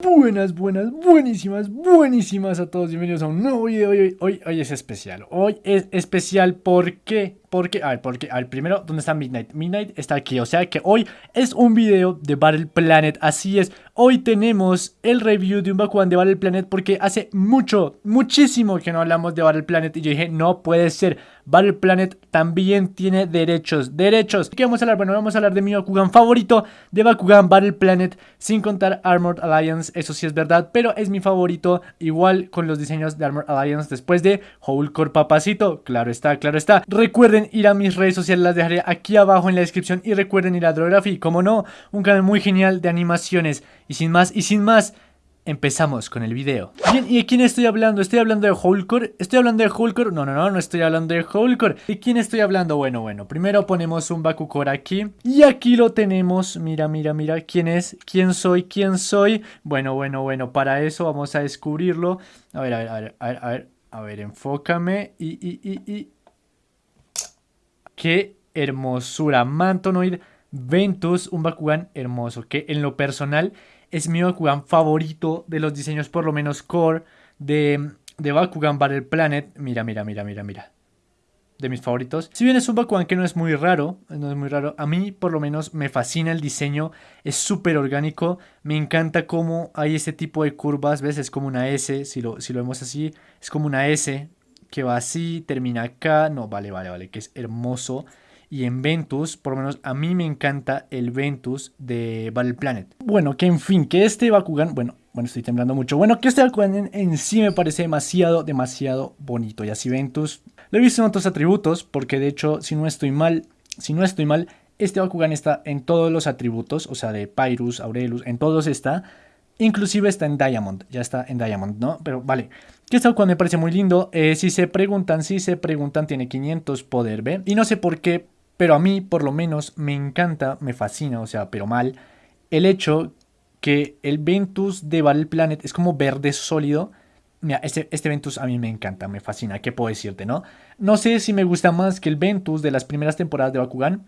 Buenas, buenas, buenísimas, buenísimas a todos. Bienvenidos a un nuevo video. Hoy, hoy, hoy es especial. Hoy es especial porque porque, a ver, porque, al primero, ¿dónde está Midnight? Midnight está aquí, o sea que hoy es un video de Battle Planet, así es. Hoy tenemos el review de un Bakugan de Battle Planet porque hace mucho, muchísimo que no hablamos de Battle Planet y yo dije, no puede ser. Battle Planet también tiene derechos, derechos. ¿Qué vamos a hablar? Bueno, vamos a hablar de mi Bakugan favorito, de Bakugan Battle Planet, sin contar Armored Alliance, eso sí es verdad, pero es mi favorito, igual con los diseños de Armored Alliance después de Whole Core Papacito, claro está, claro está. Recuerden ir a mis redes sociales, las dejaré aquí abajo en la descripción y recuerden ir a Drography, como no, un canal muy genial de animaciones. Y sin más, y sin más, empezamos con el video. Bien, ¿y de quién estoy hablando? ¿Estoy hablando de Wholecore? ¿Estoy hablando de Wholecore? No, no, no, no estoy hablando de Wholecore. ¿De quién estoy hablando? Bueno, bueno, primero ponemos un Bakucore aquí. Y aquí lo tenemos. Mira, mira, mira. ¿Quién es? ¿Quién soy? ¿Quién soy? Bueno, bueno, bueno, para eso vamos a descubrirlo. A ver, a ver, a ver, a ver, a ver. A ver, enfócame y, y, y, y Qué hermosura. Mantonoid Ventus, un Bakugan hermoso. Que en lo personal es mi Bakugan favorito de los diseños, por lo menos core, de, de Bakugan Battle Planet. Mira, mira, mira, mira, mira. De mis favoritos. Si bien es un Bakugan que no es muy raro, no es muy raro, a mí por lo menos me fascina el diseño, es súper orgánico, me encanta cómo hay este tipo de curvas, ves, es como una S, si lo, si lo vemos así, es como una S, que va así, termina acá. No, vale, vale, vale, que es hermoso. Y en Ventus, por lo menos a mí me encanta el Ventus de Battle Planet. Bueno, que en fin, que este Bakugan, bueno, bueno, estoy temblando mucho. Bueno, que este Bakugan en, sí me parece demasiado, demasiado bonito. Y así Ventus, lo he visto en otros atributos, porque de hecho, si no estoy mal, si no estoy mal, este Bakugan está en todos los atributos, o sea, de Pyrus, Aurelus, en todos está. Inclusive está en Diamond, ya está en Diamond, ¿no? Pero vale, que cuando me parece muy lindo. Eh, si se preguntan, si se preguntan, tiene 500 poder, ¿ve? Y no sé por qué, pero a mí por lo menos me encanta, me fascina, o sea, pero mal, el hecho que el Ventus de Battle Planet es como verde sólido. Mira, este, este Ventus a mí me encanta, me fascina, ¿qué puedo decirte, no? No sé si me gusta más que el Ventus de las primeras temporadas de Bakugan,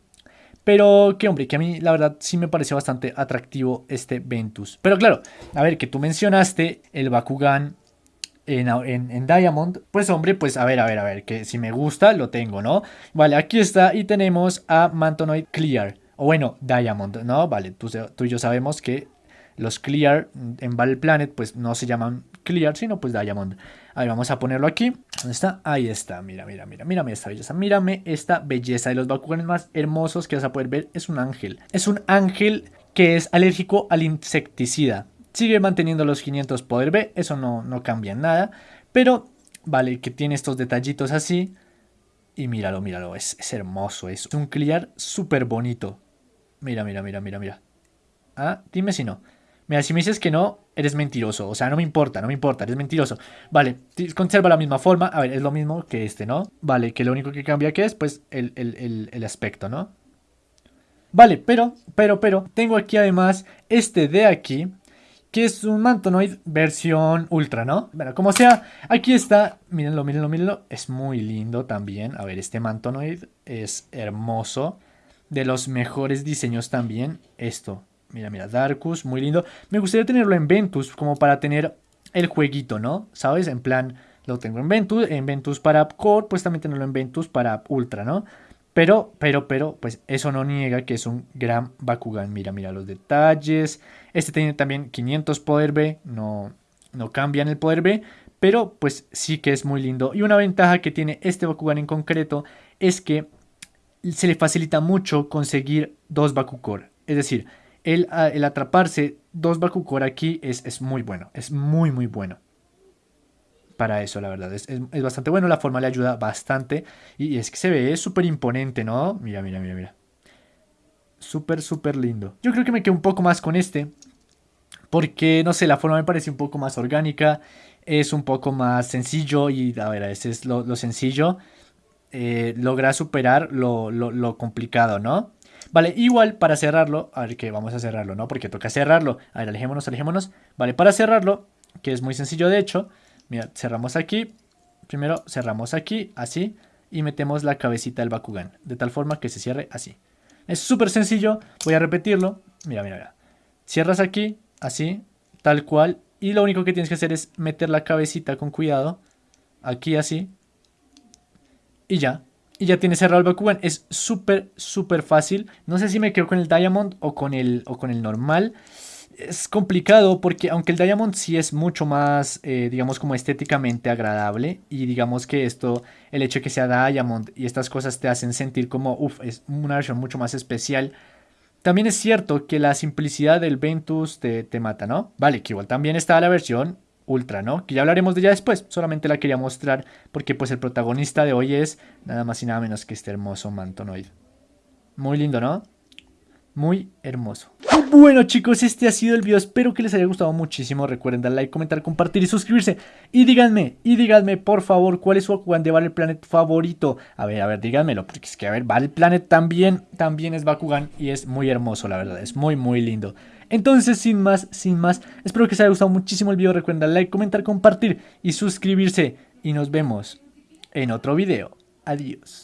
pero que hombre, que a mí la verdad sí me parece bastante atractivo este Ventus. Pero claro, a ver, que tú mencionaste el Bakugan en, en, Diamond, pues hombre, pues a ver, a ver, a ver, que si me gusta lo tengo, ¿no? Vale, aquí está y tenemos a Mantonoid Clear, o bueno, Diamond, ¿no? Vale, tú, tú y yo sabemos que los Clear en Battle Planet pues no se llaman Clear, sino pues Diamond. A ver, vamos a ponerlo aquí. ¿Dónde está? Ahí está. Mira, mira, mira. Mírame esta belleza. Mírame esta belleza. De los Bakuganes más hermosos que vas a poder ver es un ángel. Es un ángel que es alérgico al insecticida. Sigue manteniendo los 500 poder B. Eso no, no cambia nada. Pero, vale, que tiene estos detallitos así. Y míralo, míralo. Es, es hermoso. Es un clear súper bonito. Mira, mira, mira, mira, mira. Ah, dime si no. Mira, si me dices que no, eres mentiroso. O sea, no me importa, no me importa, eres mentiroso. Vale, conserva la misma forma. A ver, es lo mismo que este, ¿no? Vale, que lo único que cambia que es, pues, el, el aspecto, ¿no? Vale, pero, pero, pero, tengo aquí además este de aquí, que es un Mantonoid versión ultra, ¿no? Bueno, como sea, aquí está, mírenlo, mírenlo, mírenlo, es muy lindo también. A ver, este Mantonoid es hermoso, de los mejores diseños también, esto, Mira, mira, Darkus, muy lindo. Me gustaría tenerlo en Ventus, como para tener el jueguito, ¿no? ¿Sabes? En plan, lo tengo en Ventus, en Ventus para Core, pues también tenerlo en Ventus para Ultra, ¿no? Pero, pero, pero, pues eso no niega que es un gran Bakugan. Mira, mira los detalles. Este tiene también 500 poder B, no, no cambian el poder B, pero pues sí que es muy lindo. Y una ventaja que tiene este Bakugan en concreto es que se le facilita mucho conseguir dos Bakukor. Es decir, Ah, el, atraparse dos Bakukor aquí es, es, muy bueno. Es muy, muy bueno. Para eso, la verdad. Es, es, bastante bueno. La forma le ayuda bastante. Y, es que se ve súper imponente, ¿no? Mira, mira, mira, mira. Súper, súper lindo. Yo creo que me quedo un poco más con este. Porque, no sé, la forma me parece un poco más orgánica. Es un poco más sencillo. Y, a ver, ese es lo, sencillo. Eh, logra superar lo, lo, lo complicado, ¿no? Vale, igual para cerrarlo, a ver que vamos a cerrarlo, ¿no? Porque toca cerrarlo. A ver, alejémonos, alejémonos. Vale, para cerrarlo, que es muy sencillo de hecho, mira, cerramos aquí. Primero cerramos aquí, así, y metemos la cabecita del Bakugan, de tal forma que se cierre así. Es súper sencillo, voy a repetirlo. Mira, mira, mira. Cierras aquí, así, tal cual. Y lo único que tienes que hacer es meter la cabecita con cuidado. Aquí así. Y ya. Y ya tienes el Bakugan. Es súper, súper fácil. No sé si me quedo con el Diamond o con el, o con el normal. Es complicado porque aunque el Diamond sí es mucho más, eh, digamos, como estéticamente agradable. Y digamos que esto, el hecho de que sea Diamond y estas cosas te hacen sentir como, uff, es una versión mucho más especial. También es cierto que la simplicidad del Ventus te, te mata, ¿no? Vale, que igual también está la versión Ultra, ¿no? Que ya hablaremos de ella después, solamente la quería mostrar porque pues el protagonista de hoy es nada más y nada menos que este hermoso Mantonoid. Muy lindo, ¿no? Muy hermoso. Bueno chicos, este ha sido el video, espero que les haya gustado muchísimo, recuerden dar like, comentar, compartir y suscribirse Y díganme, y díganme por favor, ¿cuál es su Bakugan de Battle Planet favorito? A ver, a ver, díganmelo, porque es que a ver, Battle Planet también, también es Bakugan y es muy hermoso la verdad, es muy muy lindo entonces, sin más, sin más, espero que les haya gustado muchísimo el video. Recuerden dar like, comentar, compartir y suscribirse. Y nos vemos en otro video. Adiós.